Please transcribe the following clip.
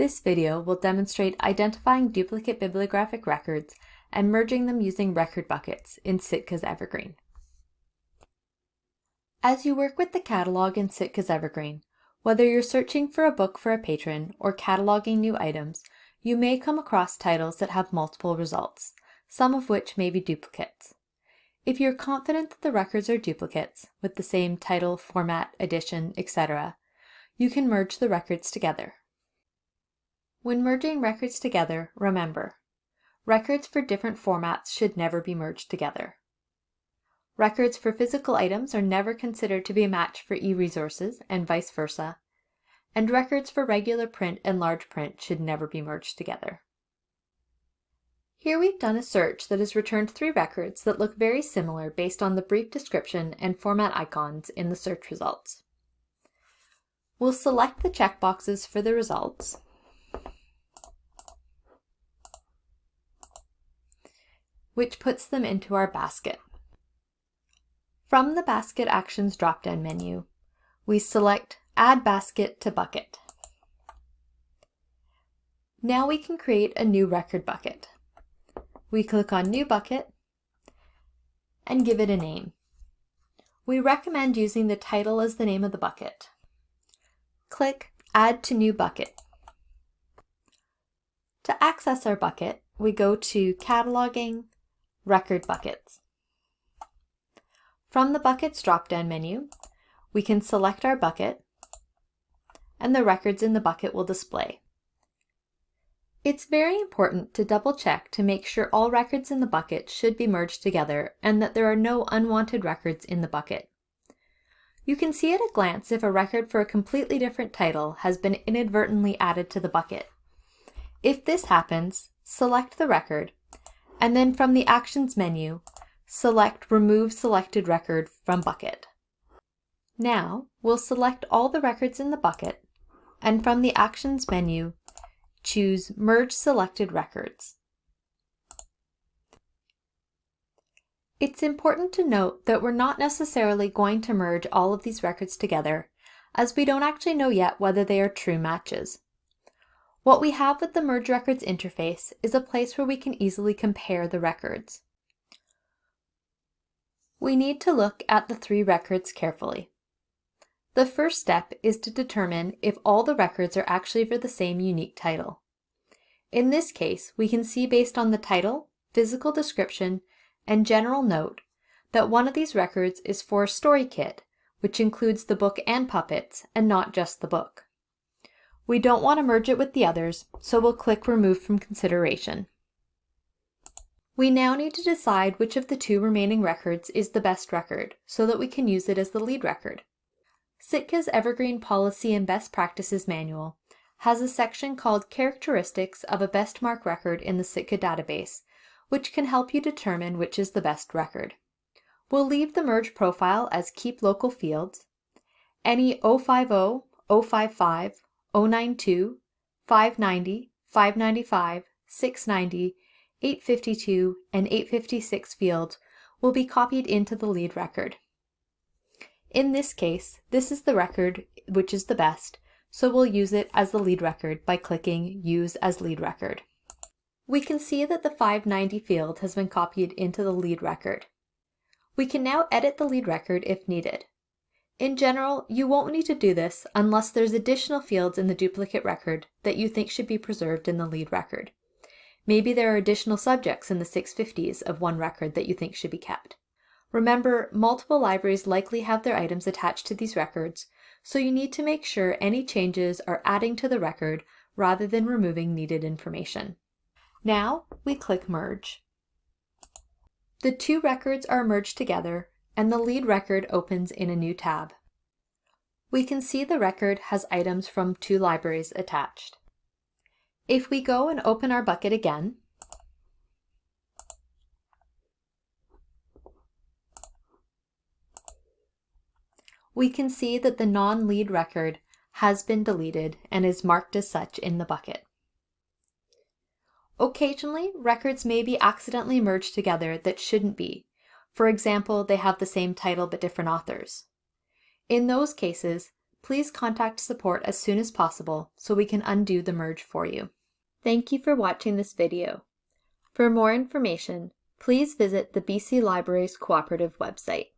This video will demonstrate identifying duplicate bibliographic records and merging them using record buckets in Sitka's Evergreen. As you work with the catalog in Sitka's Evergreen, whether you're searching for a book for a patron or cataloging new items, you may come across titles that have multiple results, some of which may be duplicates. If you're confident that the records are duplicates, with the same title, format, edition, etc., you can merge the records together. When merging records together, remember, records for different formats should never be merged together. Records for physical items are never considered to be a match for e-resources and vice versa, and records for regular print and large print should never be merged together. Here we've done a search that has returned three records that look very similar based on the brief description and format icons in the search results. We'll select the checkboxes for the results which puts them into our basket. From the Basket Actions drop-down menu, we select Add Basket to Bucket. Now we can create a new record bucket. We click on New Bucket and give it a name. We recommend using the title as the name of the bucket. Click Add to New Bucket. To access our bucket, we go to Cataloging, Record Buckets. From the Buckets drop-down menu, we can select our bucket, and the records in the bucket will display. It's very important to double check to make sure all records in the bucket should be merged together and that there are no unwanted records in the bucket. You can see at a glance if a record for a completely different title has been inadvertently added to the bucket. If this happens, select the record and then from the Actions menu, select Remove Selected Record from Bucket. Now, we'll select all the records in the bucket, and from the Actions menu, choose Merge Selected Records. It's important to note that we're not necessarily going to merge all of these records together, as we don't actually know yet whether they are true matches. What we have with the Merge Records interface is a place where we can easily compare the records. We need to look at the three records carefully. The first step is to determine if all the records are actually for the same unique title. In this case, we can see based on the title, physical description, and general note that one of these records is for a story kit, which includes the book and puppets, and not just the book. We don't want to merge it with the others, so we'll click Remove from Consideration. We now need to decide which of the two remaining records is the best record, so that we can use it as the lead record. Sitka's Evergreen Policy and Best Practices Manual has a section called Characteristics of a Best MARC Record in the Sitka database, which can help you determine which is the best record. We'll leave the merge profile as Keep Local Fields. Any 050, 055, 092, 590, 595, 690, 852, and 856 fields will be copied into the lead record. In this case, this is the record which is the best, so we'll use it as the lead record by clicking Use as Lead Record. We can see that the 590 field has been copied into the lead record. We can now edit the lead record if needed. In general, you won't need to do this unless there's additional fields in the duplicate record that you think should be preserved in the lead record. Maybe there are additional subjects in the 650s of one record that you think should be kept. Remember, multiple libraries likely have their items attached to these records, so you need to make sure any changes are adding to the record rather than removing needed information. Now we click Merge. The two records are merged together and the lead record opens in a new tab. We can see the record has items from two libraries attached. If we go and open our bucket again, we can see that the non-lead record has been deleted and is marked as such in the bucket. Occasionally, records may be accidentally merged together that shouldn't be, for example, they have the same title but different authors. In those cases, please contact support as soon as possible so we can undo the merge for you. Thank you for watching this video. For more information, please visit the BC Libraries Cooperative website.